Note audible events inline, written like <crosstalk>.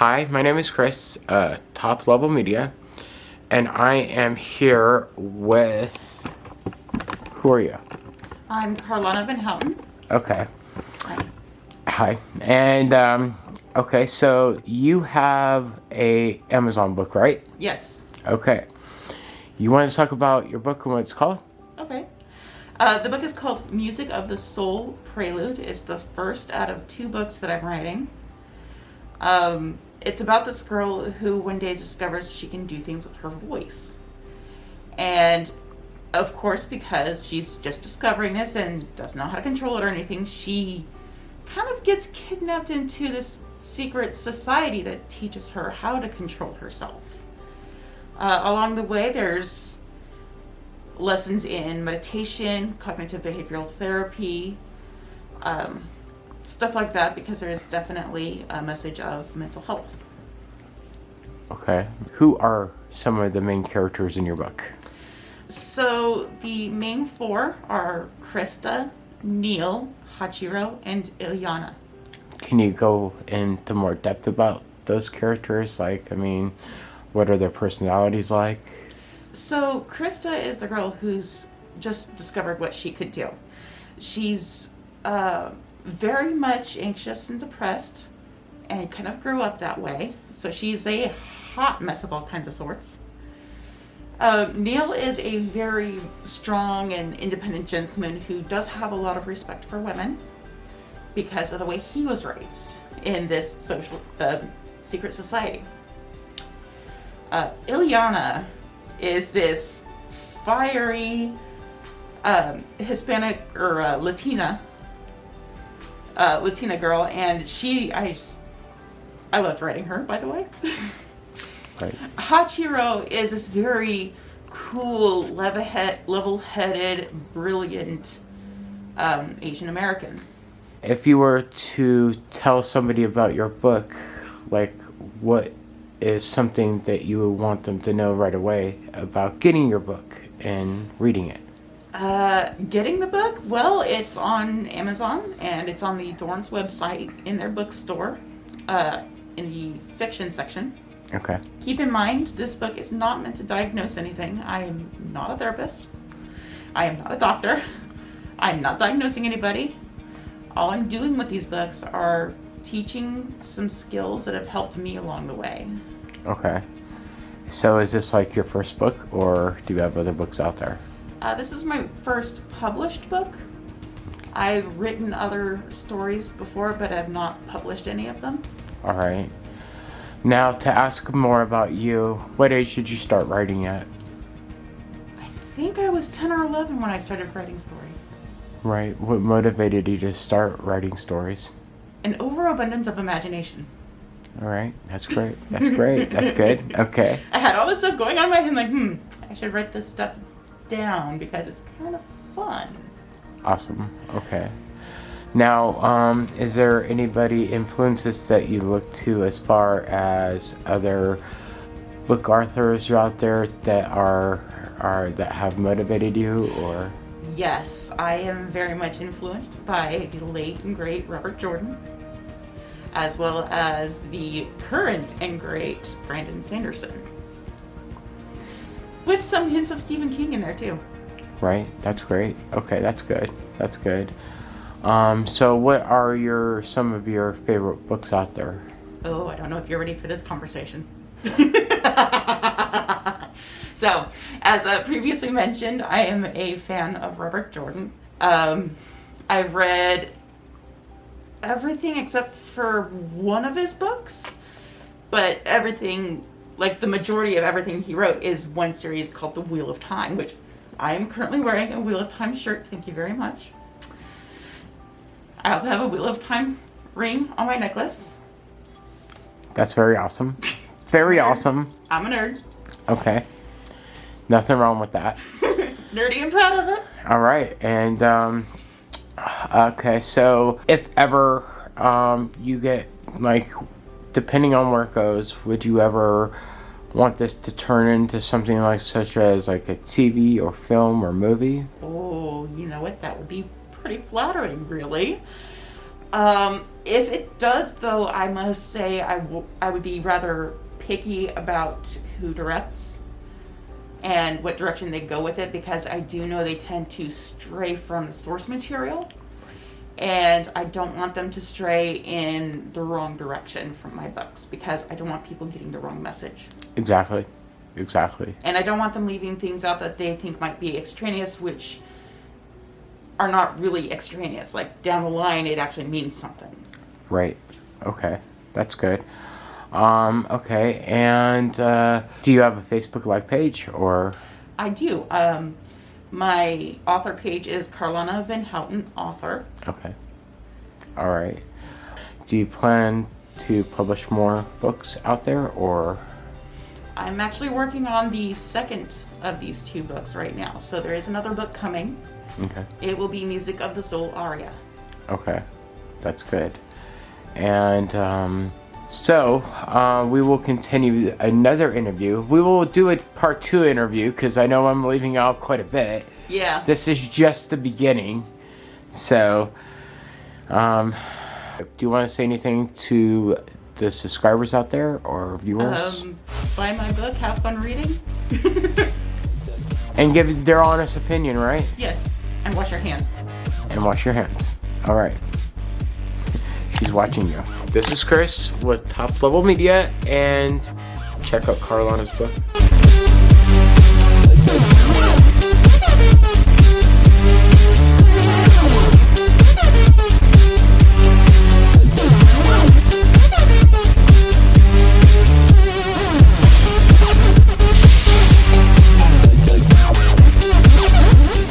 Hi, my name is Chris, uh, Top Level Media, and I am here with. Who are you? I'm Carlana Van Houten. Okay. Hi. Hi. And, um, okay, so you have a Amazon book, right? Yes. Okay. You want to talk about your book and what it's called? Okay. Uh, the book is called Music of the Soul Prelude. It's the first out of two books that I'm writing. Um, it's about this girl who one day discovers she can do things with her voice. And of course, because she's just discovering this and doesn't know how to control it or anything, she kind of gets kidnapped into this secret society that teaches her how to control herself. Uh, along the way, there's lessons in meditation, cognitive behavioral therapy, um, stuff like that, because there is definitely a message of mental health. Okay. Who are some of the main characters in your book? So the main four are Krista, Neil, Hachiro, and Ilyana. Can you go into more depth about those characters? Like, I mean, what are their personalities like? So Krista is the girl who's just discovered what she could do. She's uh, very much anxious and depressed, and kind of grew up that way. So she's a hot mess of all kinds of sorts. Uh, Neil is a very strong and independent gentleman who does have a lot of respect for women because of the way he was raised in this social uh, secret society. Uh, Ilyana is this fiery um, Hispanic or uh, Latina uh, Latina girl, and she I just, I loved writing her by the way. Right. Hachiro is this very cool, level-headed, brilliant um, Asian American. If you were to tell somebody about your book, like what is something that you would want them to know right away about getting your book and reading it? Uh, getting the book, well, it's on Amazon and it's on the Dorn's website in their bookstore uh, in the fiction section. Okay. Keep in mind, this book is not meant to diagnose anything. I am not a therapist. I am not a doctor. <laughs> I'm not diagnosing anybody. All I'm doing with these books are teaching some skills that have helped me along the way. Okay. So is this like your first book, or do you have other books out there? Uh, this is my first published book. I've written other stories before, but I've not published any of them. All right. Now, to ask more about you, what age did you start writing at? I think I was 10 or 11 when I started writing stories. Right. What motivated you to start writing stories? An overabundance of imagination. All right. That's great. That's great. That's good. <laughs> Okay. I had all this stuff going on in my head, like, hmm, I should write this stuff down because it's kind of fun. Awesome. Okay. Now, um, is there anybody influences that you look to as far as other book authors out there that are are that have motivated you or Yes, I am very much influenced by the late and great Robert Jordan, as well as the current and great Brandon Sanderson. With some hints of Stephen King in there too. right? That's great. Okay, that's good. That's good. Um, so what are your some of your favorite books out there? Oh, I don't know if you're ready for this conversation. <laughs> so, as uh, previously mentioned, I am a fan of Robert Jordan. Um, I've read everything except for one of his books, but everything, like the majority of everything he wrote, is one series called The Wheel of Time, which I am currently wearing a Wheel of Time shirt. Thank you very much. I also have a Wheel of Time ring on my necklace. That's very awesome. Very awesome. I'm a nerd. Okay. Nothing wrong with that. <laughs> Nerdy and proud of it. All right, and um, okay, so if ever um, you get like, depending on where it goes, would you ever want this to turn into something like such as like a TV or film or movie? Oh, you know what? That would be pretty flattering, really. Um, if it does, though, I must say I, I would be rather picky about who directs and what direction they go with it because I do know they tend to stray from the source material. And I don't want them to stray in the wrong direction from my books because I don't want people getting the wrong message. Exactly. Exactly. And I don't want them leaving things out that they think might be extraneous, which are not really extraneous. Like down the line, it actually means something. Right. Okay. That's good. Um, okay. And uh, do you have a Facebook Live page or? I do. Um, my author page is Carlana Van Houten, author. Okay. All right. Do you plan to publish more books out there or? I'm actually working on the second of these two books right now. So there is another book coming. Okay. It will be Music of the Soul Aria. Okay. That's good. And um, so uh, we will continue another interview. We will do a part two interview because I know I'm leaving out quite a bit. Yeah. This is just the beginning. So, um, do you want to say anything to the subscribers out there or viewers? Um, buy my book, have fun reading. and give their honest opinion, right? yes. And wash your hands. And wash your hands. All right. She's watching you. This is Chris with Top Level Media, and check out Carlana's book.